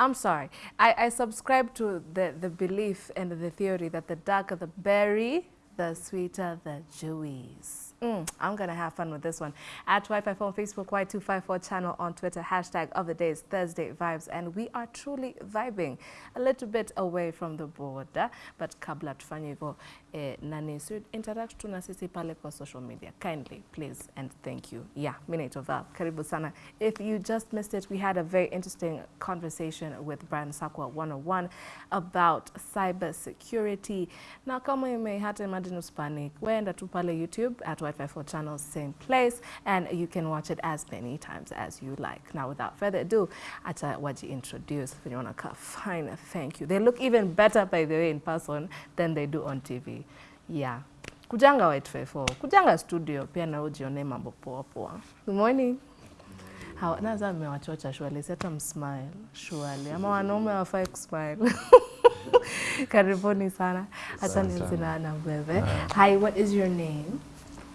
I'm sorry. I, I subscribe to the, the belief and the theory that the darker the berry, the sweeter the juice. Mm, I'm going to have fun with this one. At Wi-Fi on Facebook, Y254 channel on Twitter, hashtag of the day is Thursday Vibes. And we are truly vibing a little bit away from the border. But kabla tufanye eh, nani, so interact tu na sisi pale kwa social media. Kindly, please, and thank you. Yeah, mi naitwa Val. Karibu sana. If you just missed it, we had a very interesting conversation with Brian Sakwa 101 about cyber security. Na kama ime hata imagine usipanic, wenda tu pale YouTube at Y54 channels, same place, and you can watch it as many times as you like. Now, without further ado, acha waji introduce venye wanakaa fine, thank you. They look even better, by the way, in person than they do on TV. Yeah. Kujanga White54, kujanga studio, pia na ujione mambo poa poa. Good morning. Hawa- Naza mmewachocha shwali, seta msmile shwali, ama wanaume wafai kusmile. Karibuni sana. Asante sana. sana na wewe. Hi, what is your name?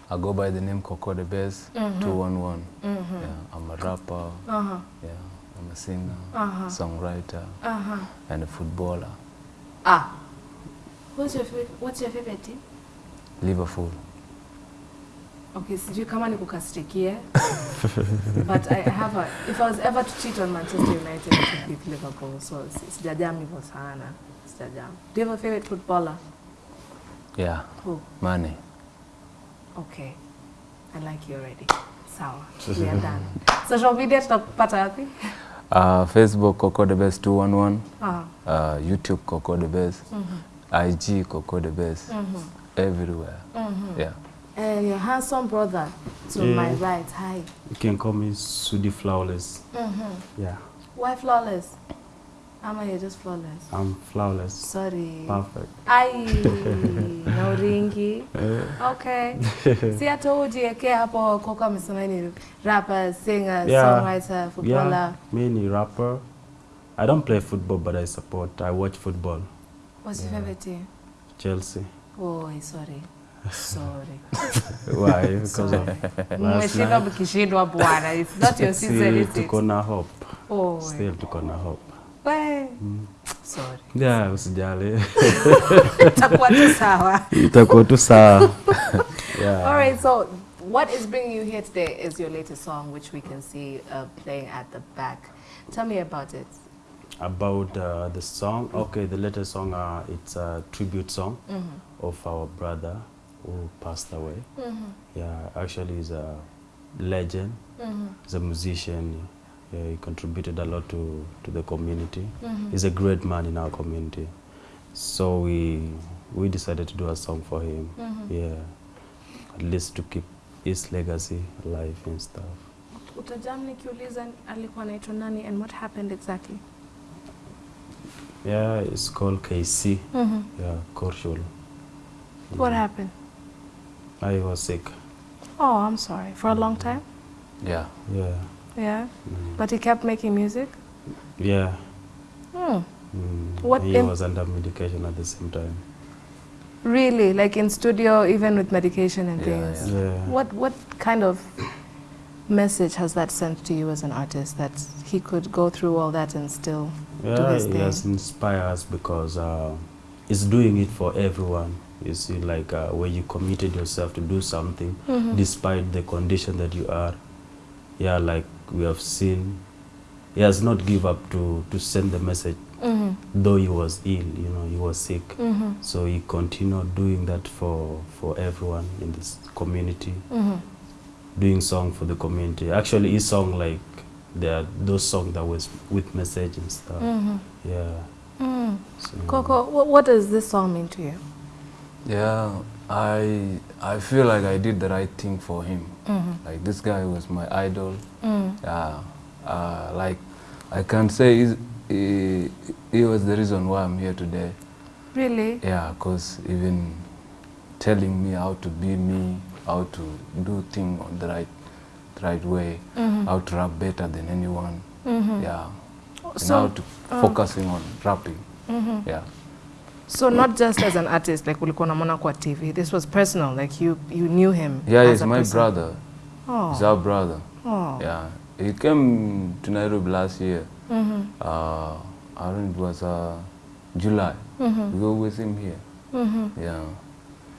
I go by the name Coco the Bass 211. Yeah, I'm a rapper, Uh-huh. yeah, I'm a singer, Uh-huh. songwriter, Uh-huh. and a footballer. Ah. What's your favorite, what's your favorite team? Liverpool. Okay, sijui kama nikukasirikie. but I have a, if I was ever to cheat on Manchester United, it would be Liverpool. So si- sijajam hivyo sana. Sijajam. Do you have a favorite footballer? Yeah, Who? Mane. Okay. I like you already. Sawa. We are done. Social media tutakupata wapi? Uh, Facebook Coco the Best 211. Ah. Uh, YouTube Coco the Bass. IG Coco the Bass. Everywhere. Yeah. And your handsome brother to Yeah. my right. Hi. You can call me Sudi Flawless. Yeah, Why flawless? Ama you're just flawless. I'm flawless. Sorry. Perfect. Ai, na uringi. Okay. See, I told you, ujieke hapo Koko amesema ni rapper, singer, Yeah. songwriter, footballer. Yeah, mainly rapper. I don't play football, but I support. I watch football. What's yeah. your favorite team? Chelsea. Oh, sorry. Sorry. Why? Because Sorry. of last Mmeshindwa night. mkishindwa bwana. It's not your season, is it? tuko na hope. Oh, Still tuko na hope. We. Sorry. Yeah, usijali. Itakuwa tu sawa. Itakuwa tu sawa. Yeah. All right, so what is bringing you here today is your latest song, which we can see uh, playing at the back. Tell me about it. About uh, the song, okay, the latest song, uh, it's a tribute song of our brother who passed away. Yeah, actually, he's a legend. He's a musician. Yeah, he contributed a lot to, to the community. Mm-hmm. He's a great man in our community. So we we decided to do a song for him. Mm-hmm. Yeah, at least to keep his legacy alive and stuff. Utajam nikiuliza alikuwa anaitwa nani and what happened exactly? Yeah, it's called KC. Mm-hmm. Yeah, Korshul. What happened? I was sick. Oh, I'm sorry. For a long time? Yeah. Yeah. Yeah. But he kept making music? Yeah. Hmm. Mm. What he was under medication at the same time. Really? Like in studio, even with medication and Yeah, things? Yeah. What, what kind of message has that sent to you as an artist that he could go through all that and still do Yeah, his it thing? has inspired us because uh, it's doing it for everyone. You see, like uh, when you committed yourself to do something, Mhm. despite the condition that you are. Yeah, like we have seen, he has not give up to to send the message, Mhm. though he was ill. You know, he was sick. Mhm. So he continued doing that for for everyone in this community, Mhm. doing song for the community. Actually, his song like there are those songs that was with message and stuff. Mhm. Yeah. Mm. So, Coco, what, what does this song mean to you? Yeah, I I feel like I did the right thing for him. Mhm. Like this guy was my idol. Mm. Yeah, uh, like I can say he, he was the reason why I'm here today. Really? Yeah, because even telling me how to be me, how to do things on the right, the right way, Mhm. how to rap better than anyone. Mhm. Yeah, and So, how to uh, focusing on rapping. Mhm. Yeah, So not just as an artist, like ulikuwa unamwona kwa TV. This was personal, like you you knew him. yeah, he's my person. brother. Oh. He's our brother. oh. Yeah, he came to Nairobi last year. Mhm. Uh, I don't know, it was uh, July. Mhm. We go with him here. Mhm. Yeah.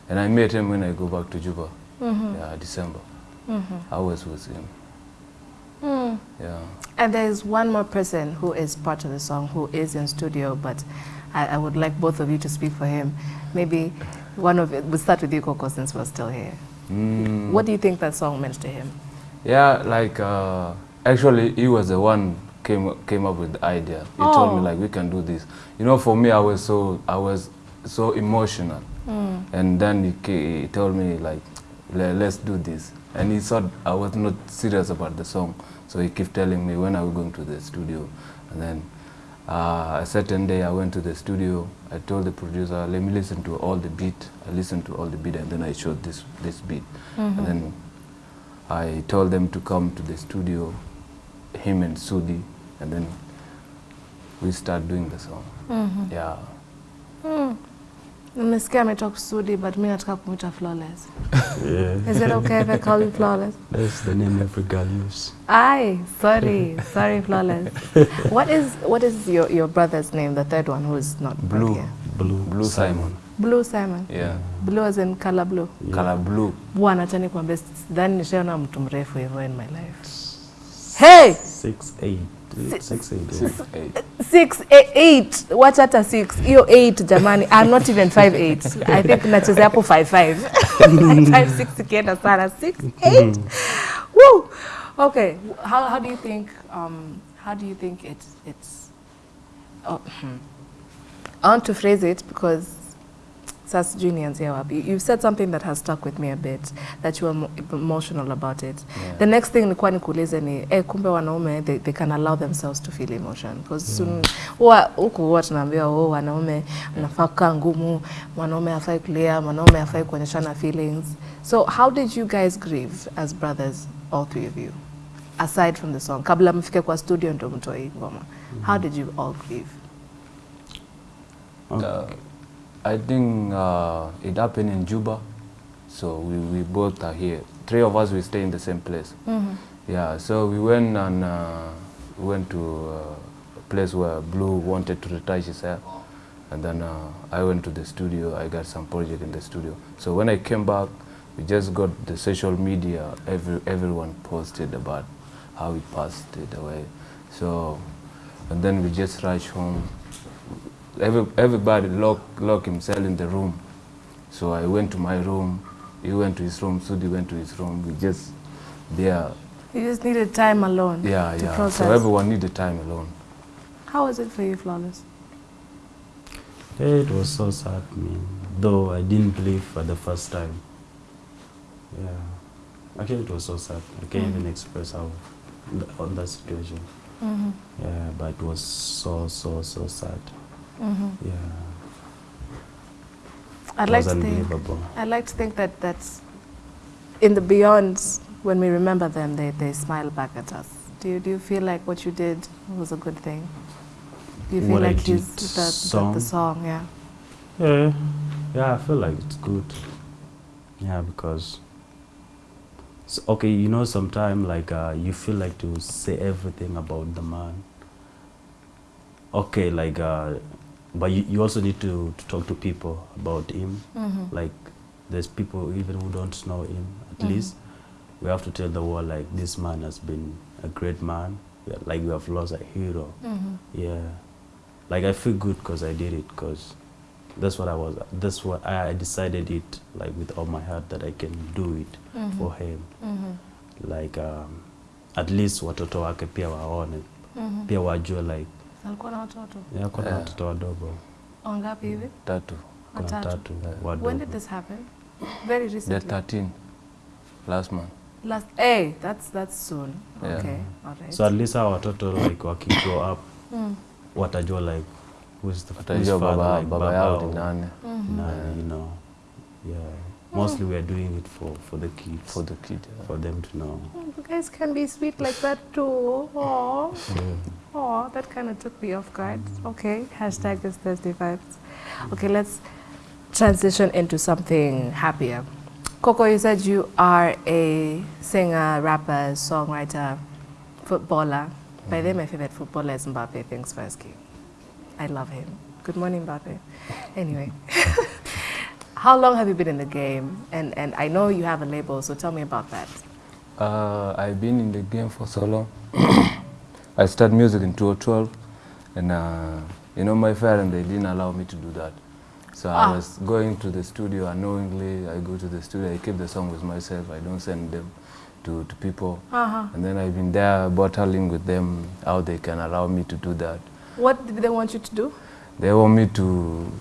And I met him when I go back to Juba. Mhm. Yeah, December. Mhm. I was with him. Mm. Yeah. And there's one more person who is part of the song who is in studio, but I, I would like both of you to speak for him. Maybe one of it, we'll start with you, Coco, since we're still here. Mm. What do you think that song meant to him? Yeah, like uh, actually, he was the one came came up with the idea. He told Oh. me like we can do this. You know, for me, I was so I was so emotional, Mm. and then he, he told me like, let's do this. And he thought I was not serious about the song, so he kept telling me when are we going to the studio, and then. Uh, a certain day I went to the studio. I told the producer, "Let me listen to all the beat." I listened to all the beat, and then I showed this this beat. Mhm. And then I told them to come to the studio, him and Sudi, and then we start doing the song. Mhm. Yeah. Nimesikia ametoka kusudi, but mimi nataka kumwita Flawless. Yeah. Is it okay if I call you Flawless? That's the name every girl use. Aye, sorry, sorry, Flawless. what is what is your, your brother's name, the third one who is not Blue. here? Blue. Blue Simon. Blue Simon. Yeah. Blue as in color blue. Yeah. Color blue. Bwana, acha nikwambie, sidhani nishaona mtu mrefu hivyo in my life. Hey! Six eight. Six eight. Six, eight. Six, eight, eight. Wacha hata six. Hiyo eight jamani. I'm not even five eight. I think nachezea hapo five five. five six ikienda sana. Six, eight. Woo! Okay. How, how do you think um, how do you think it, it's oh, hmm. I want to phrase it because sasa sijui nianzie wapi. You've said something that has stuck with me a bit that you were emotional about it. Yeah. The next thing nilikuwa nikuulize ni eh, kumbe wanaume they, they can allow themselves to feel emotion because soon huwa huku huwa tunaambiwa oh, wanaume mnafaa kukaa ngumu, mwanaume hafai kulia, mwanaume hafai kuonyeshana feelings. So how did you guys grieve as brothers, all three of you, aside from the song? Kabla mfike kwa studio ndo mtoe ngoma. How did you all grieve? Okay. I think uh, it happened in Juba, so we, we both are here. Three of us we stay in the same place. Yeah, so we went and uh, we went to uh, a place where Blue wanted to retouch his hair, and then uh, I went to the studio. I got some project in the studio. So when I came back, we just got the social media. Every everyone posted about how he passed it away. So, and then we just rushed home. Every, everybody lock lock himself in the room. So I went to my room. He went to his room. Sudi went to his room. We just there You just needed time alone yeah, to yeah. process. So everyone needed time alone. How was it for you, Flawless? It was so sad, man. Though I didn't believe for the first time. Yeah. Actually, it was so sad. I can't even express how on that situation. Mm-hmm. Yeah, but it was so so so sad. Mm-hmm. Yeah. I'd like to think. I'd like to think that that's in the beyond. When we remember them, they, they smile back at us. Do you do you feel like what you did was a good thing? Do you feel What I like did, the, the, the song? song? Yeah. Yeah, yeah, I feel like it's good. Yeah, because s okay, you know, sometimes like uh, you feel like to say everything about the man. Okay, like, uh, but you, you also need to, to talk to people about him. Mm-hmm. Like, there's people even who don't know him. At Mhm. least we have to tell the world like this man has been a great man. Like we have lost a hero. Mm-hmm. Yeah, like I feel good because I did it because that's what I was. That's what I decided it like with all my heart that I can do it Mhm. for him. Mm-hmm. Like um, at least watoto wake pia waone Mm-hmm. pia wajue like Alikuwa na watoto yeah, kuna Yeah. watoto wadogo wangapi hivi? Tatu. kuna Watatu. tatu wadogo. When did this happen? Very They're The 13 last month. Last. eh, that's that's soon. Yeah. Okay. All right. So at least our watoto like waki grow up mm. watajua like who's the who's Watajua father, baba, like, baba yao ni nani Mm-hmm. Nani, you know. Yeah. Mostly we are doing it for for the kids. for the kid. yeah. for them to know. Oh, you guys can be sweet like that too. Aww. Yeah. Oh, that kind of took me off guard. Okay, hashtag is Thursday vibes. Okay, let's transition into something happier. Coco, you said you are a singer, rapper, songwriter, footballer. By the way, my favorite footballer is Mbappe. Thanks, First King. I love him. Good morning, Mbappe. Anyway, how long have you been in the game? And, and I know you have a label, so tell me about that. Uh, I've been in the game for so long. I started music in 2012, and uh, you know my parents they didn't allow me to do that. So Ah. I was going to the studio unknowingly. I go to the studio. I keep the song with myself. I don't send them to, to people. Uh-huh. And then I've been there battling with them how they can allow me to do that. What did they want you to do? They want me to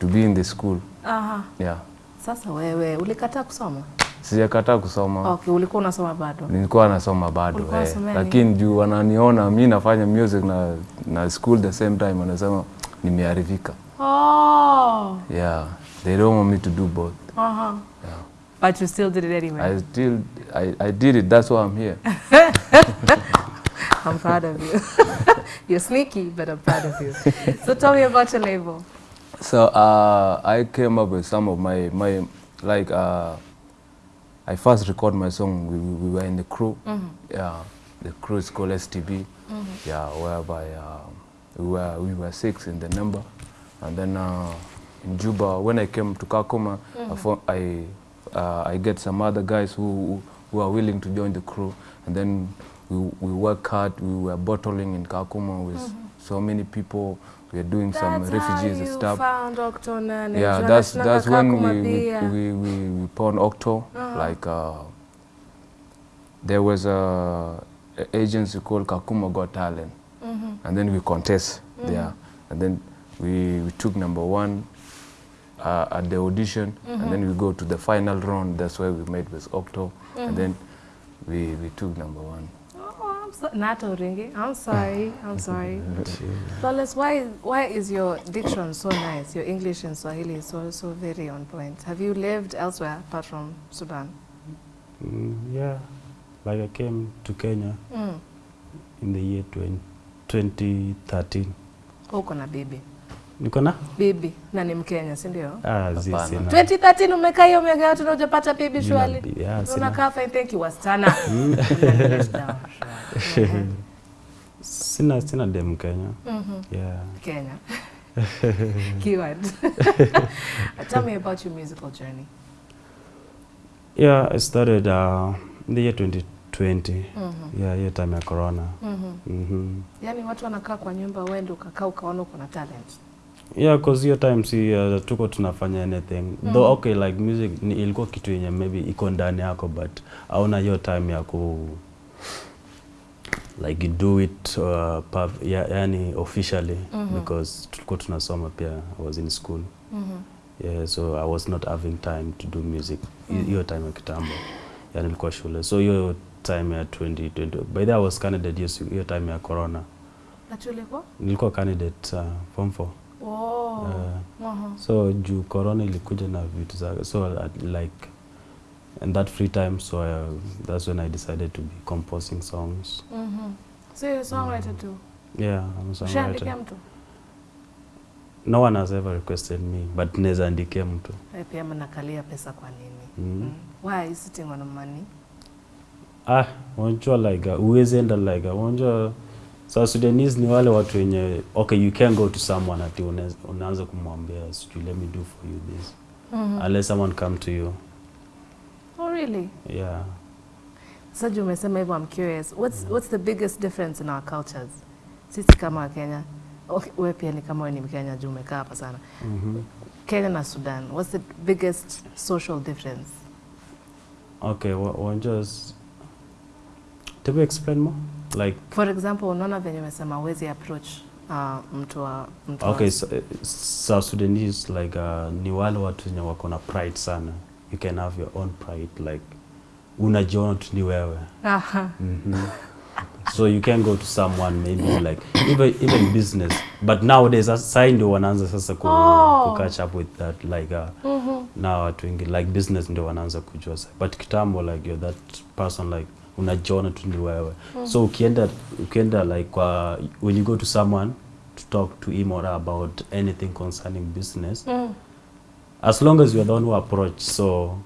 to be in the school. Uh-huh. Yeah. Sasa wewe ulikataa kusoma? Sijakataa kusoma. Okay, ulikuwa unasoma bado. nilikuwa nasoma bado Hey. eh, lakini juu wananiona mi nafanya music na, na school the same time wanasema nimeharibika Oh. yeah they don't want me to do both Uh-huh. yeah. But you still did it anyway. I still I, I did it that's why I'm here I'm proud of you. You're sneaky, but I'm proud of you. So tell me about your label. So uh, I came up with some of my my like uh, I first recorded my song we, we were in the crew. Yeah the crew is called STB yeah whereby uh, we were we were six in the number. And then uh, in Juba when I came to Kakuma I, fo- I uh, I get some other guys who who are willing to join the crew. And then we we work hard we were bottling in Kakuma with so many people we are doing some refugees and stuff. found Octona. yeah, that's that's when we we, we, we, we Octo. Like uh, there was a, a agency called Kakuma Got Talent, and then we contest there, and then we, we took number one uh, at the audition, and then we go to the final round. That's where we made with Octo, and then we, we took number one. So, Nato Ringi. I'm sorry. I'm sorry. Flawless, why why is your diction so nice? Your English and Swahili is so so very on point. Have you lived elsewhere apart from Sudan? Mm, yeah, like I came to Kenya Mm. in the year 20, 2013. Uko na bibi. Niko na? Bibi na ni Mkenya, si ndio? Ah, zi sina. 2013 umekaa hiyo miaka yote na hujapata bibi shwali. sina. Unakaa fine, thank you wasichana. Sina sina dem Kenya. Mm -hmm. Yeah. Kenya. Keyword. Tell me about your musical journey. Yeah, I started uh, in the year 2020. Mm -hmm. Yeah, hiyo time ya corona. Mhm. -hmm. Yaani watu wanakaa kwa nyumba, wewe ndio ukakaa ukaona uko na talent. Yeah, cause hiyo time si uh, tuko tunafanya anything. Though okay like music ni ilikuwa kitu yenye maybe iko ndani yako but hauna hiyo time ya ku like you do it uh, pub, ya, yani officially mm -hmm. because tulikuwa tunasoma pia I was in school. mm -hmm. Yeah, so I was not having time to do music. hiyo mm -hmm. time ya kitambo. yani nilikuwa shule. So hiyo time ya 2020. By the way, I was candidate hiyo hiyo time ya corona. Nilikuwa candidate uh, form 4. Oh. Uh, Uh-huh. so juu corona ilikuja na vitu zake so uh, like and that free time so I, that's when i decided to be composing songs Mm -hmm. So you're a songwriter too. yeah i'm a songwriter mtu? no one has ever requested me but naweza andikia mtu pia mnakalia pesa kwa nini? mm. Mm. Why are you sitting on money? ah unajua like uh, uwezi enda like wanjua, unajua South Sudanese ni wale watu wenye okay you can go to someone ati unaanza kumwambia sijui let me do for you this Mhm. unless someone come to you Oh really? yeah Saju umesema hivyo I'm curious. What's what's the biggest difference in our cultures? Sisi kama Wakenya, okay, wewe pia ni kama wewe ni Mkenya juu umekaa hapa sana. mm Kenya na Sudan, what's the biggest social difference? okay wa- well, you explain more like For example, unaona venye umesema huwezi approach uh, mtu wa mtu Okay, so, uh, South Sudanese like uh, ni wale watu wenye wako na pride sana. You can have your own pride like unajiona tu ni wewe. Aha. Mhm. so you can go to someone maybe like even even business but nowadays sai ndio wanaanza sasa ku, Oh. ku catch up with that like uh, mm -hmm. now watu wengi like business ndio wanaanza kujua sasa but kitambo like you're that person like unajiona tu ni wewe mm -hmm. so ukienda ukienda like kwa when you go to someone to talk to him or her about anything concerning business Mm. As long as you are the one who approach so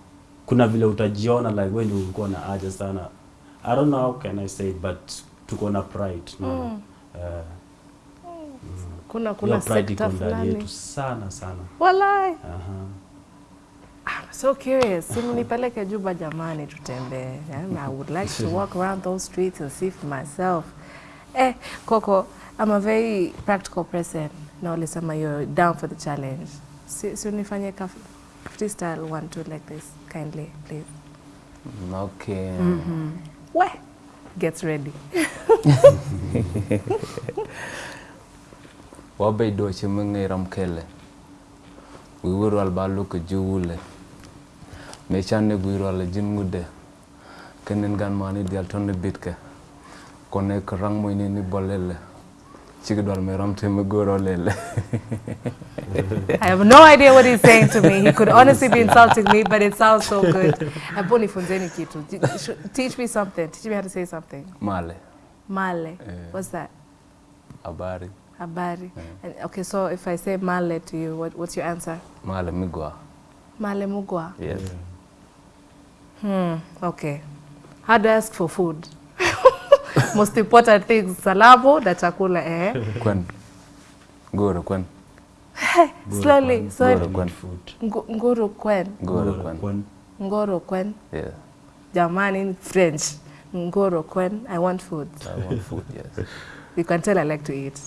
kuna vile utajiona like when ulikuwa na haja sana i don't know how can i say it but tuko na pride no? Mm. uh, kuna kuna pride iko sekta fulani yetu sana sana. walai Aha. I'm so curious. Simnipeleke Juba jamani tutembee. Yeah, I would like to walk around those streets and see for myself. Eh, Coco, I'm a very practical person. Na ulisema you're down for the challenge si unifanye freestyle one two like this kindly please. Okay. Mm -hmm. We gets ready. wabedo chimeng'era mkele wiwirwal baluko jiwule mechanne gwirwal jin ngude kenen gan mani dial tonne bitke kone krang moyni ni bolele Chigi dwal me ramte me goro lele. I have no idea what he's saying to me. He could honestly be insulting me, but it sounds so good. Hebu nifunzeni kitu. Teach me something. Teach me how to say something. Male. Male. Uh, What's that? Habari. Habari. Yeah. okay, so if I say male to you, what, what's your answer? Male migwa. Male mugwa. Yes. Yeah. Hmm. Okay. How do I ask for food? Most important things, salamu na chakula, eh? Kwen. Goro kwen. Slowly, slowly. Goro kwen. Food. Nguru kwen. Goro Goro kwen. kwen. Ngoro kwen. Yeah. Jamani in French. Ngoro kwen. I want food. I want food, yes. You can tell I like to eat.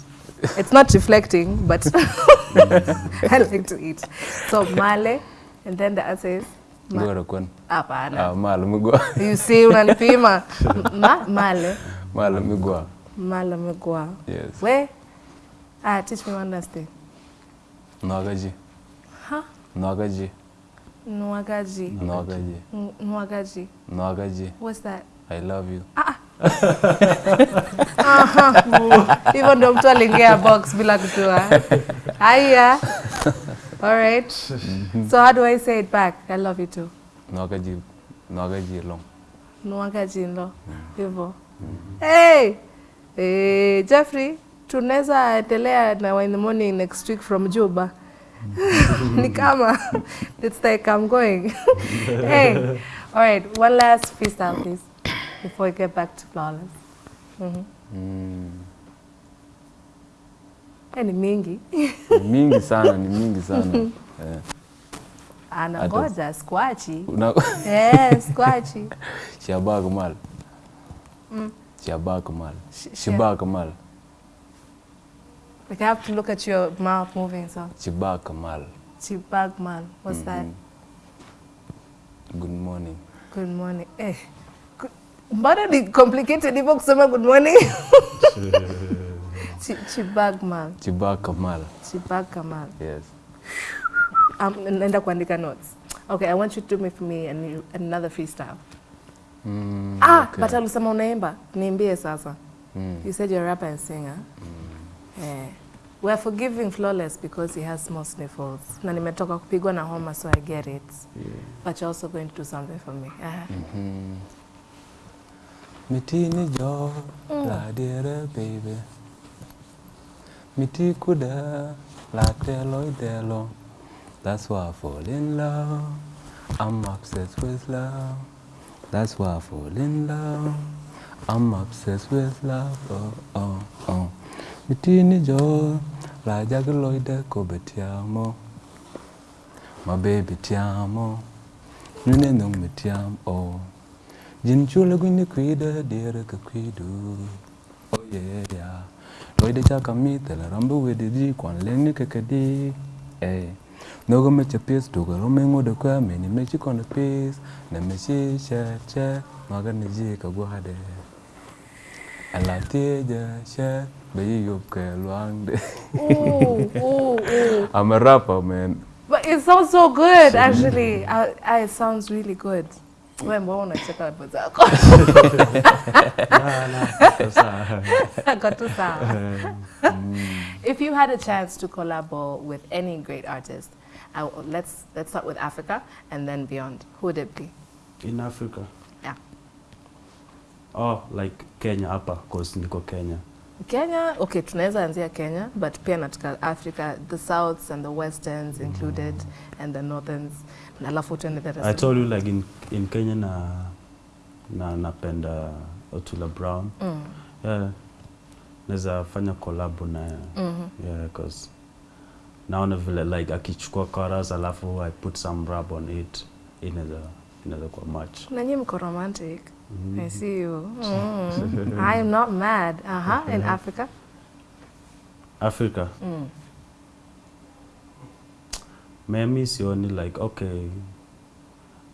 It's not reflecting, but I like to eat. So male, and then the answer is ma- Goro kwen. hapana. Ah, male migwa. You see, unanipima. Ma, male. Male migwa. Yes. Where? Ah, teach me one last thing. Nwagaji. Huh? Nwagaji. Nwagaji. Nwagaji. Nwagaji. Nwagaji. What's that? I love you. Hivyo ndo mtu aliingia box bila kujua. Haya. All right. Mm-hmm. So how do I say it back? I love you too. Nwagaji. Nwagaji long. Nwagaji ndo. Mm. Hivyo. Hey! Hey, Jeffrey, tunaweza endelea na in the morning next week from Juba. Ni kama it's like I'm going. hey. All right, one last freestyle please before we get back to flawless. Mhm. Mm. Hey, ni mingi. Ni mingi sana, ni mingi sana. Eh. Anangoja squachi. Una Eh, squachi. Shabak mal. Mm. Shabak mal. Sh- Shibak mal. Like I have to look at your mouth moving so. Shibak mal. Chibagman. What's that? Good morning. Good morning. Eh. Mbona ni complicated hivyo kusema good morning? Chi- Chibagman. Chibak mal. Chibagman. Yes. Um, naenda kuandika notes. Okay, I want you to do me for me and another freestyle. Mm, Ah, okay. but alisema unaimba. Niimbie sasa. Mm. You said you're a rapper and singer. Mm. Eh. We're forgiving Flawless because he has small sniffles. Na nimetoka kupigwa na homa so I get it. Yeah. But you're also going to do something for me. Uh-huh. mm -hmm. Mitini jo la dire baby. Miti kuda la telo delo. That's why I fall in love. I'm obsessed with love. That's why I fall in love. I'm obsessed with love. Oh, oh, oh. Mitini jo la jagaloide ko betiamo. My baby tiamo. Nune nung mi tiam oh. Jin chula gwini kwida dira ka kwidu. Oh yeah yeah. Loide cha kami tela rambu wedi di kwan lengi ka kadi. Eh. Nogo me cha pis tuga rome ngode kwa meni me chi kone pis. Na me chi she che maga ni ji ka gwade. Ala tieja she be yi yup ke luang de. I'm a rapper man. But it sounds so good, actually. I, I, it sounds really good. Wewe mbona unacheka hapo zako? La, la, sasa. Iko tu sawa. If you had a chance to collab with any great artist, I, let's let's start with Africa and then beyond. Who would it be? In Africa. Yeah. Oh, like Kenya hapa cause niko Kenya. Kenya, okay, tunaweza anzia Kenya, but pia nataka Africa, the Souths and the Westerns included, mm -hmm. and the Northerns. Alafu tuende the rest. I told you like in, in Kenya na na napenda Otula Brown. Mm. Yeah. Naweza fanya collab naye yeah, cause naona vile like akichukua chorus alafu I put some rap on it inaweza inaweza kuwa much Na nyinyi mko romantic. Mm -hmm. I see you. Mm. I am not mad. Aha, Uh-huh. In Africa. Africa Mm. Mimi sioni like okay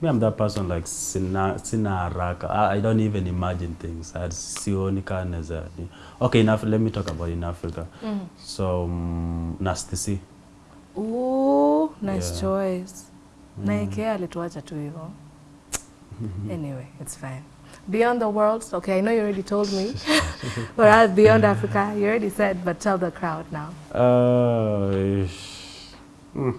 me I'm that person like sina sina haraka I, I don't even imagine things sioni kaa naweza okay in let me talk about in Africa Mm. so um, Nasty C Ooh, nice Yeah. choice. Na Ikea alituacha tu hivyo. Anyway, it's fine. Beyond the world, okay, I know you already told me. or at Beyond Africa. You already said, but tell the crowd now. uh. Mm.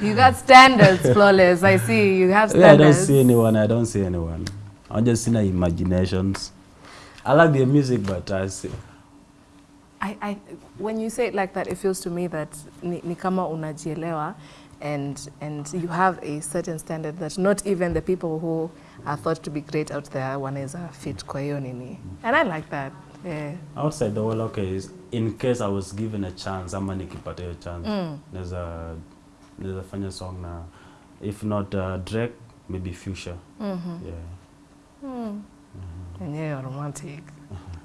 You got standards, flawless. I see you have standards. Yeah, I don't see anyone. I don't see anyone. I just see my imaginations. I like their music, but I see. I, I, when you say it like that, it feels to me that ni, ni kama unajielewa and, and you have a certain standard that not even the people who are thought to be great out there wanaweza fit kwa hiyo nini. And I like that. Yeah. Outside the world, okay, in case I was given a chance, ama nikipata hiyo chance, Mm. naweza naweza fanya song na if not uh, Drake, maybe Future. Mm-hmm. Yeah. Mm. And you're romantic.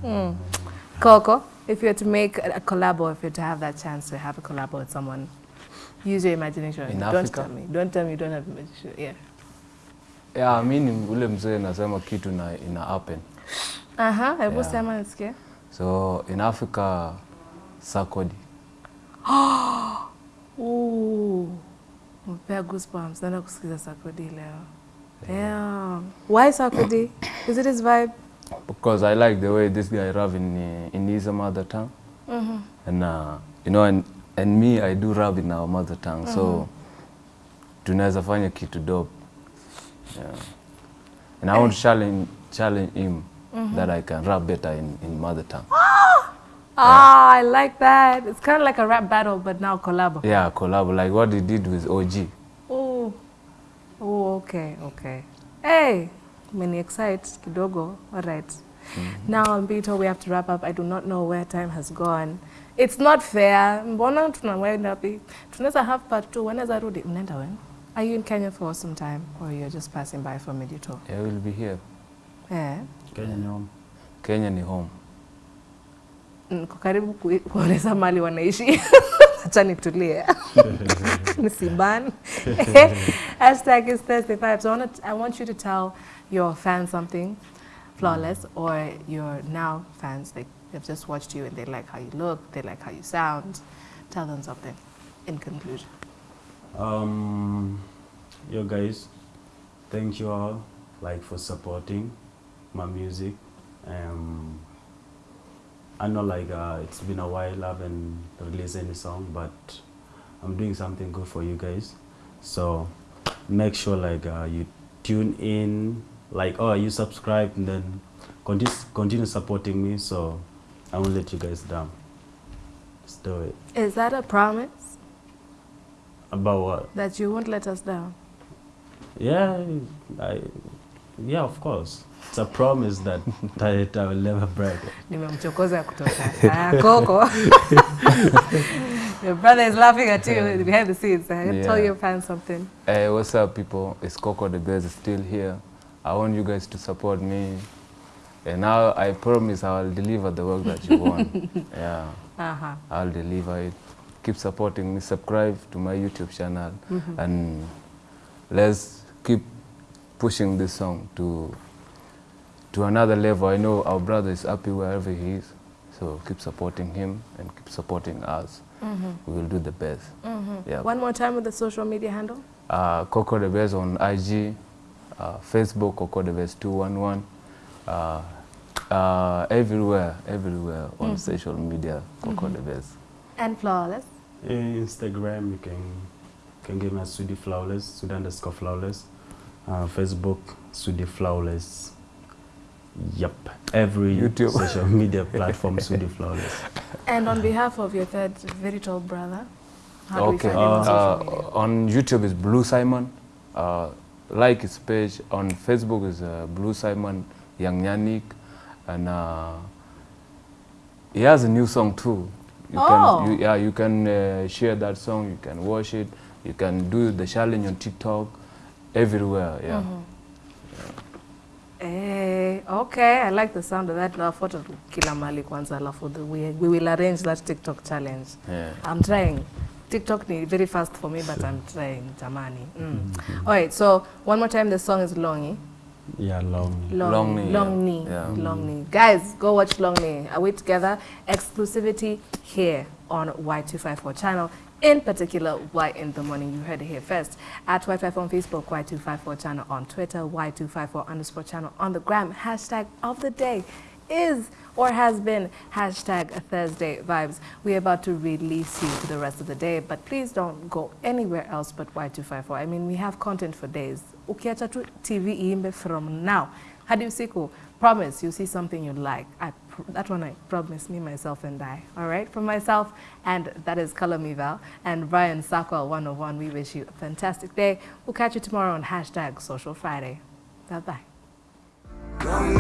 Mm. Coco, if you were to make a, a collab or if you were to have that chance to have a collab with someone, use your imagination. In don't Africa? tell me. Don't tell me you don't have imagination. Yeah. Yeah, mi ni ule mzee nasema kitu na ina happen. Aha, hebu Yeah. sema nisikie. So in Africa, Sarkodie. Ooh. Mpea goosebumps. Naenda kusikiza Sarkodie leo. Damn. Why Sarkodie? Is it his vibe? because I like the way this guy rap in uh, in his mother tongue, Mhm. and uh, you know, and, and me I do rap in our mother tongue, so tunaweza fanya kitu dope, yeah. And I want to challenge challenge him that I can rap better in, in mother tongue. Ah, I like that. It's kind of like a rap battle, but now collab. Yeah, collab like what he did with OG. Oh. Oh, okay, okay. Hey, many excite kidogo. All right. Now -hmm. Now, Mbito, we have to wrap up. I do not know where time has gone. It's not fair. Mbona tunawenda wapi? Tunaweza have part two. Wanaweza rudi. Mnaenda when? Are you in Kenya for some time or you're just passing by for midi tour? Yeah, we'll be here. Yeah. Kenya ni home. Kenya ni home. Niko karibu kueleza mali wanaishi. Acha nitulie. Hashtag is Thursday Vibes. I want, I want you to tell your fans something flawless or your now fans, like they've just watched you and they like how you look, they like how you sound. Tell them something in conclusion. Um, yo guys, thank you all like for supporting my music. Um, I know like uh, it's been a while I haven't released any song, but I'm doing something good for you guys. So make sure like uh, you tune in, like oh you subscribe and then continue continue supporting me. So I won't let you guys down. Let's do it. Is that a promise About what? that you won't let us down? Yeah, I, yeah, of course. It's a promise that, that I will never break. Nimemchokoza kutosha. Ah, Coco. your brother is laughing at you behind the scenes. Uh, Tell Yeah. your fans something. Hey, what's up, people? It's Coco the Bears still here. I want you guys to support me. And now I promise I'll deliver the work that you want. yeah, Uh-huh. I'll deliver it. Keep supporting me. Subscribe to my YouTube channel. Mm -hmm. And let's keep pushing this song to to another level. I know our brother is happy wherever he is. So keep supporting him and keep supporting us. We will do the best. Yeah. One more time with the social media handle. uh, Coco the Best on IG, uh, Facebook Coco the Best 211, uh, uh, everywhere, everywhere on social media Coco the Best. And flawless. Instagram, you can can give me a Sudi Flawless, Sudi underscore Flawless. Uh, Facebook, Sudi Flawless. Yep, every YouTube. social media platform, Sudi Flawless. And on behalf of your third very tall brother, how do we Okay, find him on social media? uh, on YouTube is Blue Simon. Uh, like his page on Facebook is uh, Blue Simon Young Yannick, and uh, he has a new song too. You Oh. can, you, yeah, you can uh, share that song. You can watch it. You can do the challenge on TikTok, everywhere. Yeah. Eh, okay, I like the sound of that. Nafuata tu kila mali kwanza alafu the- we, we will arrange that TikTok challenge. Yeah. I'm trying. TikTok ni very fast for me, but I'm trying, jamani. Mm. All right, so one more time, the song is Longy. Yeah, long. Long, Long Knee, long yeah. knee, Yeah. long knee. Guys, go watch Long Knee. Are we together? Exclusivity here on Y254 channel. In particular, Y in the morning. You heard it here first. At Y54 on Facebook, Y254 channel on Twitter, Y254 underscore channel on the gram. Hashtag of the day is or has been hashtag Thursday vibes. We're about to release you to the rest of the day, but please don't go anywhere else but Y254. I mean, we have content for days. Ukiacha tu TV iimbe from now hadi usiku. Promise you see something you like. I that one I promise me, myself, and I. All right, for myself, and that is Color Me Val and Brian Sakwal 101. We wish you a fantastic day. We'll catch you tomorrow on hashtag Social Friday. Bye bye.